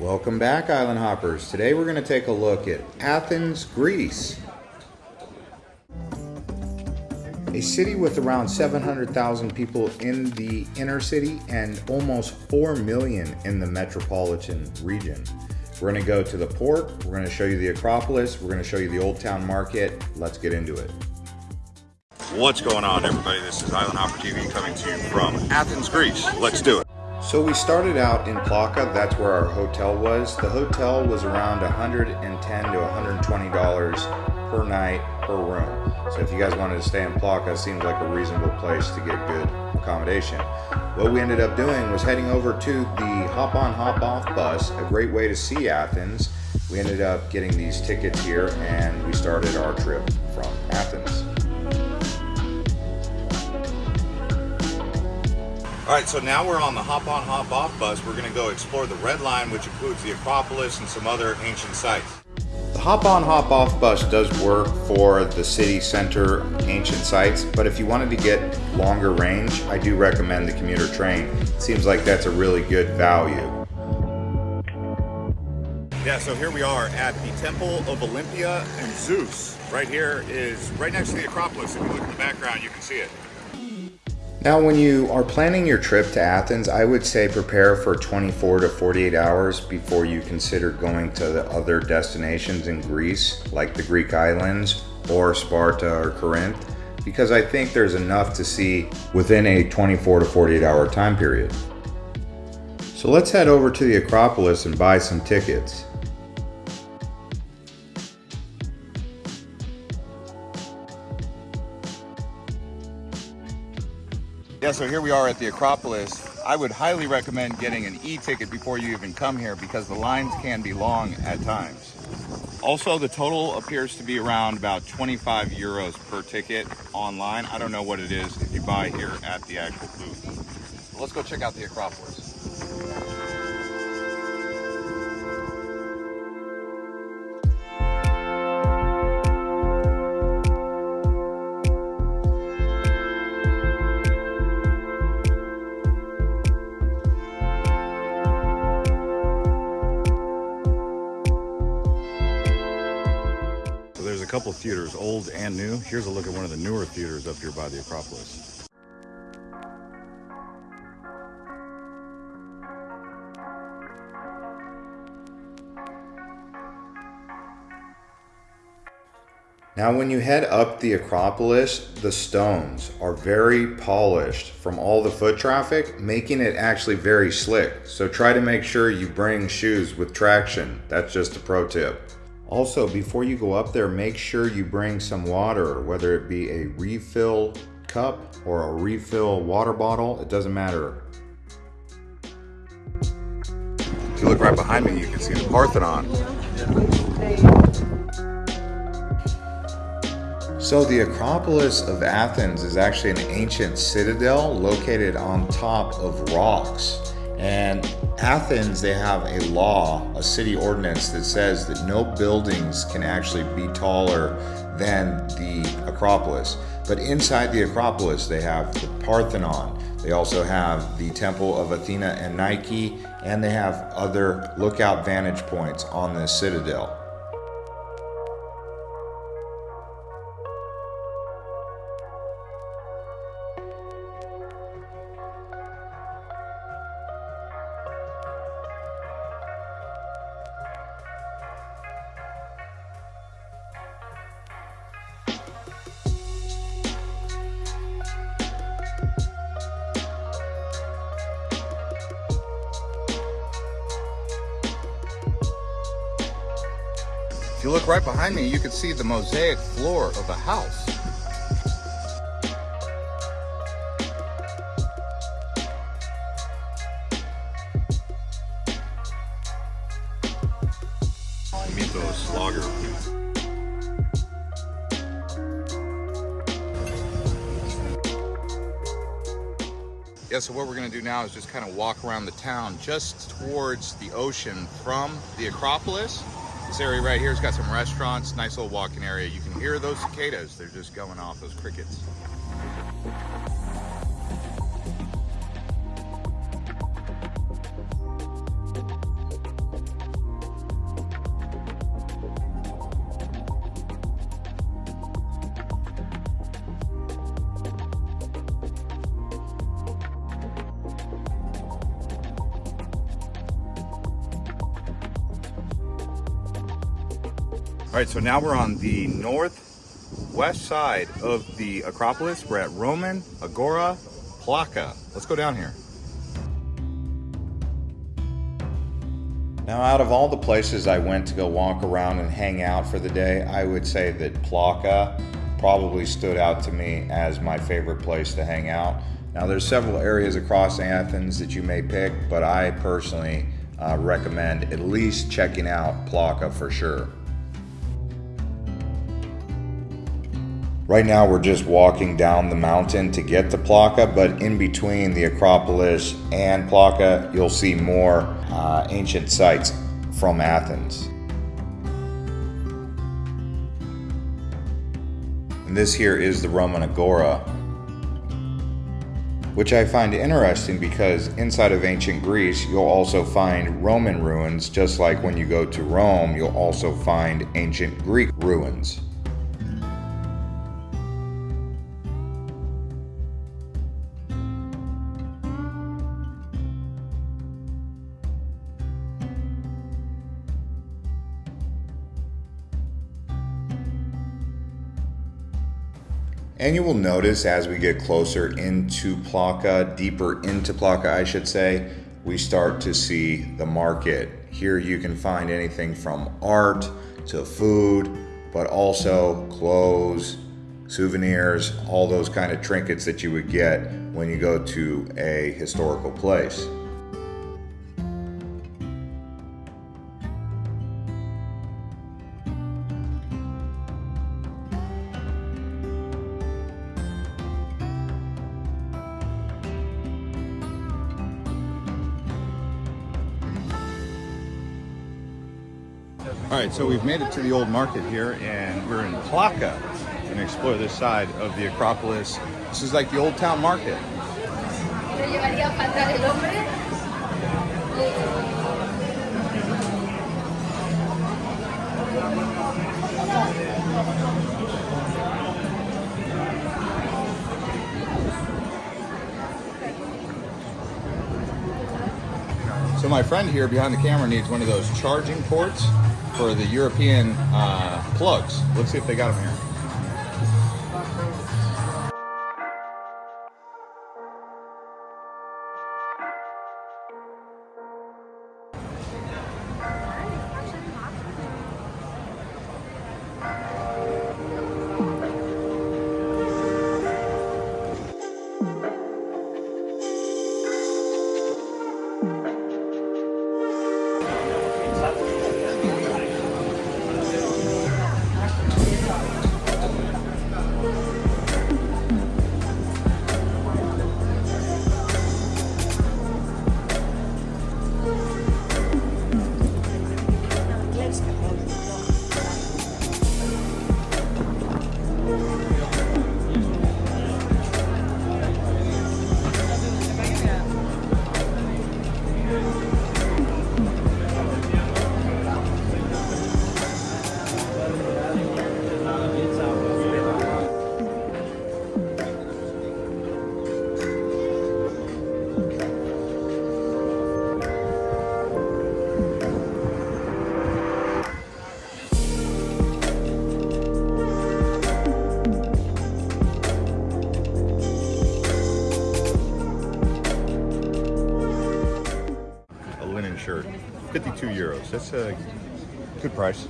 Welcome back, Island Hoppers. Today we're going to take a look at Athens, Greece. A city with around 700,000 people in the inner city and almost 4 million in the metropolitan region. We're going to go to the port, we're going to show you the Acropolis, we're going to show you the Old Town Market. Let's get into it. What's going on, everybody? This is Island Hopper TV coming to you from Athens, Greece. Let's do it. So we started out in Plaka, that's where our hotel was. The hotel was around 110 to 120 dollars per night per room. So if you guys wanted to stay in Plaka, it seems like a reasonable place to get good accommodation. What we ended up doing was heading over to the hop on hop off bus, a great way to see Athens. We ended up getting these tickets here and we started our trip All right, so now we're on the hop on, hop off bus. We're gonna go explore the Red Line, which includes the Acropolis and some other ancient sites. The hop on, hop off bus does work for the city center ancient sites, but if you wanted to get longer range, I do recommend the commuter train. It seems like that's a really good value. Yeah, so here we are at the Temple of Olympia and Zeus. Right here is right next to the Acropolis. If you look in the background, you can see it. Now, when you are planning your trip to Athens, I would say prepare for 24 to 48 hours before you consider going to the other destinations in Greece, like the Greek islands or Sparta or Corinth, because I think there's enough to see within a 24 to 48 hour time period. So let's head over to the Acropolis and buy some tickets. Yeah, so here we are at the Acropolis. I would highly recommend getting an e-ticket before you even come here because the lines can be long at times. Also, the total appears to be around about 25 euros per ticket online. I don't know what it is if you buy here at the actual booth. Let's go check out the Acropolis. Couple theaters, old and new. Here's a look at one of the newer theaters up here by the Acropolis. Now when you head up the Acropolis, the stones are very polished from all the foot traffic, making it actually very slick. So try to make sure you bring shoes with traction. That's just a pro tip. Also, before you go up there, make sure you bring some water, whether it be a refill cup or a refill water bottle, it doesn't matter. If you look right behind me, you can see the Parthenon. So the Acropolis of Athens is actually an ancient citadel located on top of rocks. And Athens, they have a law, a city ordinance that says that no buildings can actually be taller than the Acropolis. But inside the Acropolis, they have the Parthenon. They also have the Temple of Athena and Nike, and they have other lookout vantage points on this citadel. You look right behind me, you can see the mosaic floor of the house. Mythos Lager. Yeah, so what we're gonna do now is just kind of walk around the town just towards the ocean from the Acropolis this area right here has got some restaurants, nice little walking area. You can hear those cicadas. They're just going off, those crickets. All right, so now we're on the northwest side of the Acropolis. We're at Roman Agora Plaka. Let's go down here. Now, out of all the places I went to go walk around and hang out for the day, I would say that Plaka probably stood out to me as my favorite place to hang out. Now, there's several areas across Athens that you may pick, but I personally uh, recommend at least checking out Plaka for sure. Right now, we're just walking down the mountain to get to Plaka, but in between the Acropolis and Plaka, you'll see more uh, ancient sites from Athens. And this here is the Roman Agora, which I find interesting because inside of ancient Greece, you'll also find Roman ruins, just like when you go to Rome, you'll also find ancient Greek ruins. And you will notice as we get closer into Plaka, deeper into Plaka, I should say, we start to see the market. Here you can find anything from art to food, but also clothes, souvenirs, all those kind of trinkets that you would get when you go to a historical place. All right, so we've made it to the old market here, and we're in Plaka. Gonna explore this side of the Acropolis. This is like the old town market. So my friend here behind the camera needs one of those charging ports for the European uh, plugs. Let's see if they got them here. 52 euros. That's a good price.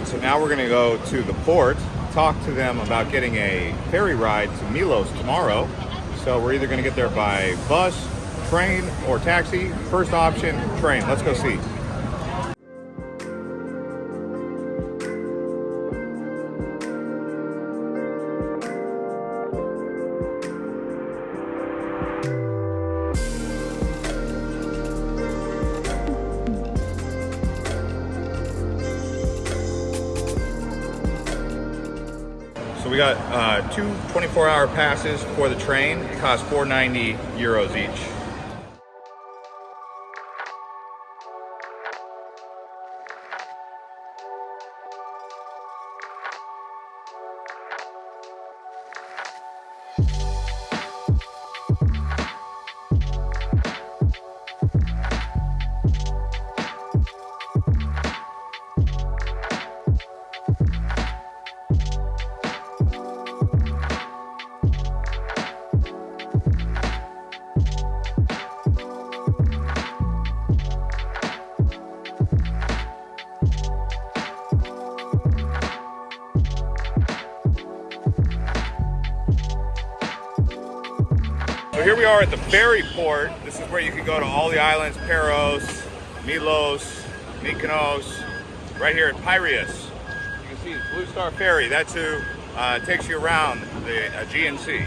Right, so now we're gonna go to the port, talk to them about getting a ferry ride to Milos tomorrow. So we're either gonna get there by bus, train or taxi. First option, train. Let's go see. So we got uh, two 24-hour passes for the train. It costs 490 euros each. Here we are at the ferry port. This is where you can go to all the islands, Paros, Milos, Mykonos, right here at Piraeus. You can see the Blue Star Ferry. That's who uh, takes you around the Aegean Sea.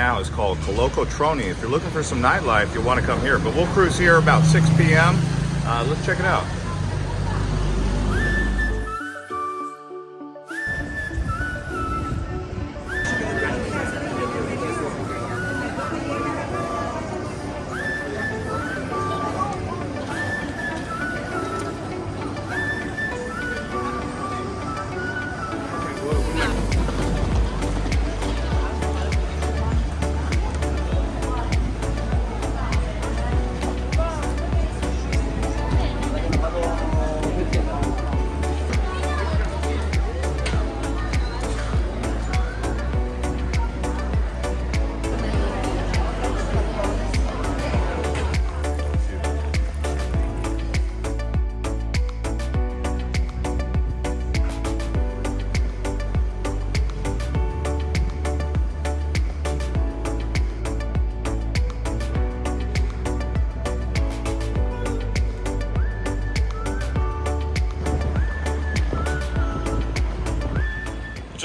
Now is called Kolokotroni. If you're looking for some nightlife, you'll want to come here. But we'll cruise here about 6 p.m. Uh, let's check it out.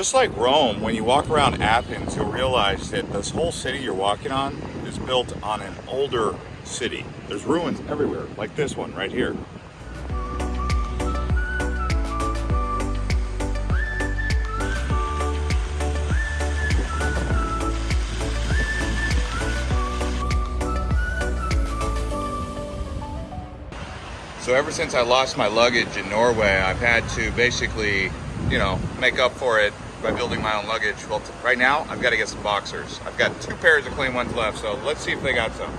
Just like Rome, when you walk around Athens, you'll realize that this whole city you're walking on is built on an older city. There's ruins everywhere, like this one right here. So ever since I lost my luggage in Norway, I've had to basically, you know, make up for it by building my own luggage. Well, right now, I've got to get some boxers. I've got two pairs of clean ones left, so let's see if they got some.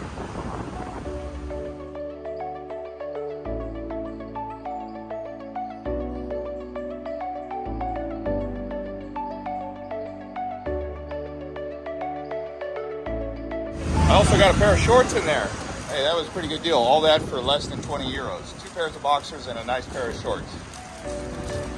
I also got a pair of shorts in there. Hey, that was a pretty good deal. All that for less than 20 euros. Two pairs of boxers and a nice pair of shorts.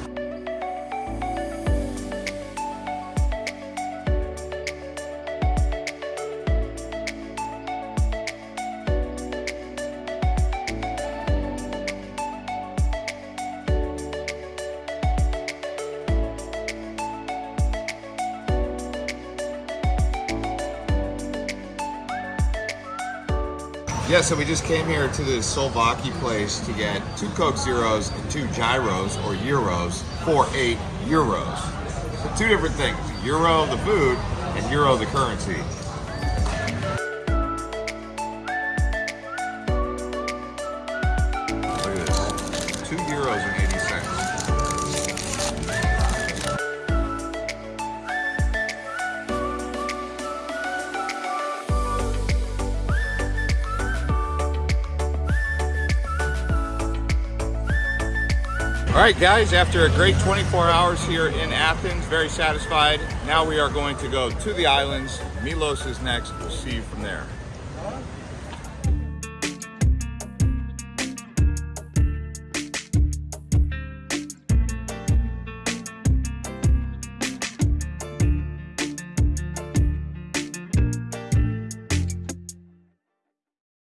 Yeah, so we just came here to the Souvlaki place to get two Coke Zeros and two gyros or euros for eight euros. So two different things: euro the food and euro the currency. All right, guys, after a great 24 hours here in Athens, very satisfied. Now we are going to go to the islands. Milos is next. We'll see you from there.